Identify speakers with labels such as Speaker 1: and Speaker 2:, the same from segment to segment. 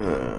Speaker 1: Uh.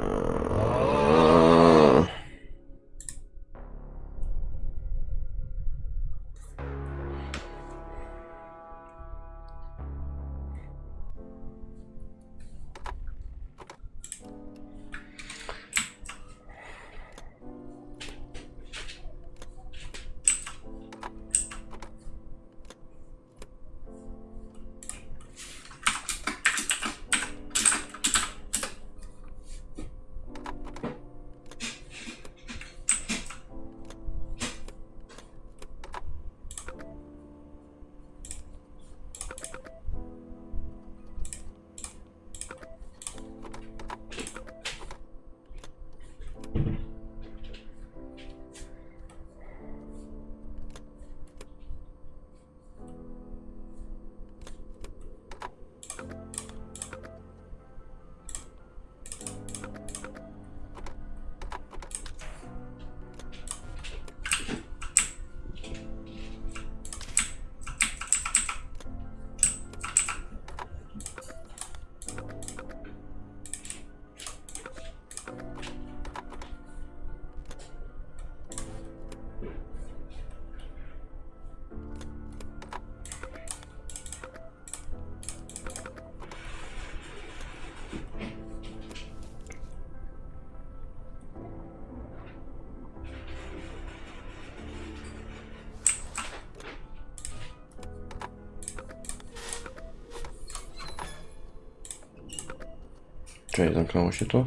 Speaker 1: Czekaj, zamknęło się to?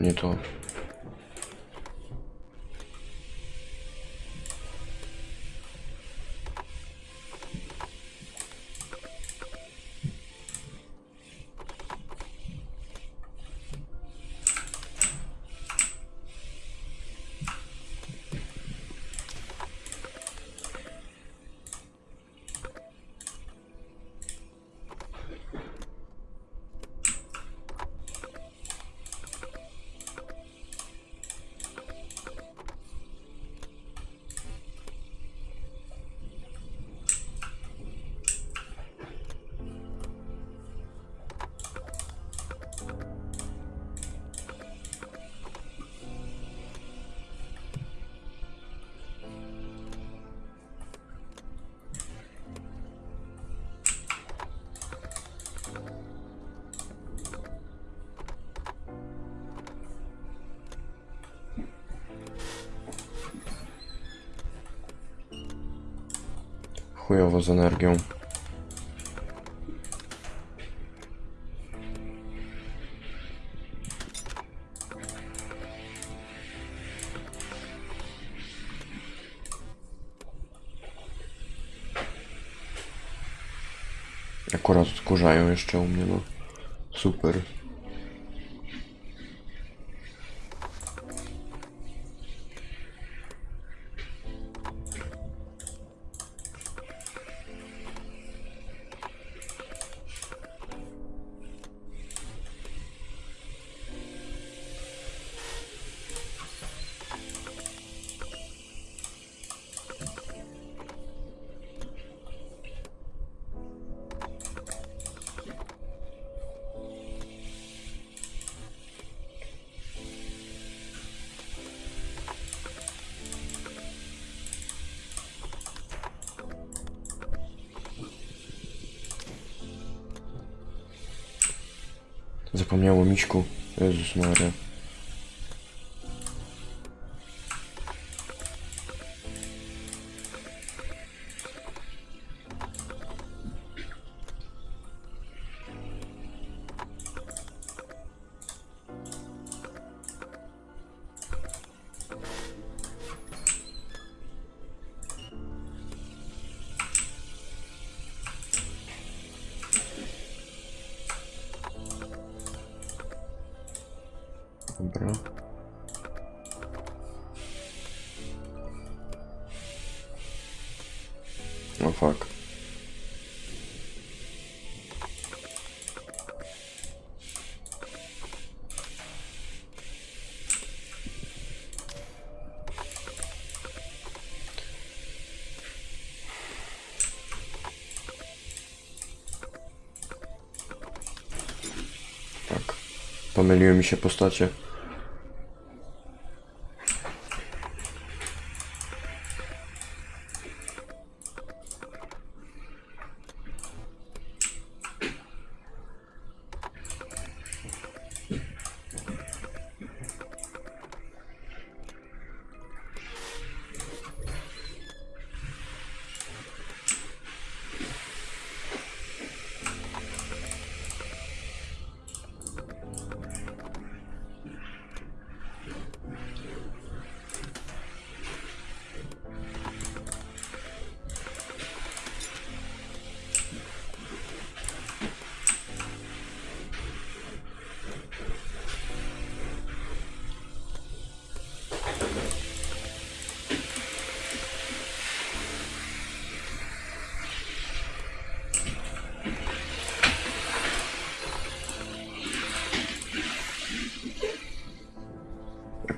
Speaker 1: Nie to. Chujowo z energią. Akurat odkurzają jeszcze u mnie, no. Super. Zapomniało miśku. Jezus Maria. Dobra. O fuck. Tak. Pomyliły mi się postacie.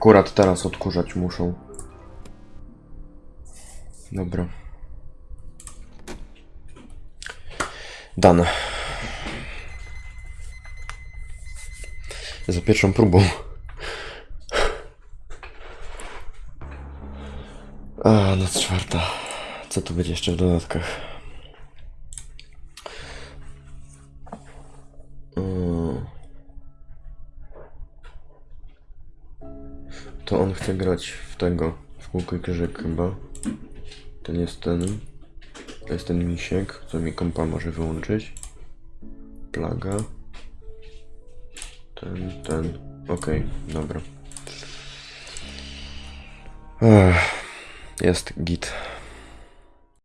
Speaker 1: Akurat teraz odkurzać muszą. Dobra. Dane. Za pierwszą próbą. A, noc czwarta. Co tu będzie jeszcze w dodatkach? To on chce grać w tego, w kółko i krzyżyk chyba. Ten jest ten. To jest ten misiek, co mi kompa może wyłączyć. Plaga. Ten, ten. Okej, dobra. Ech, jest git.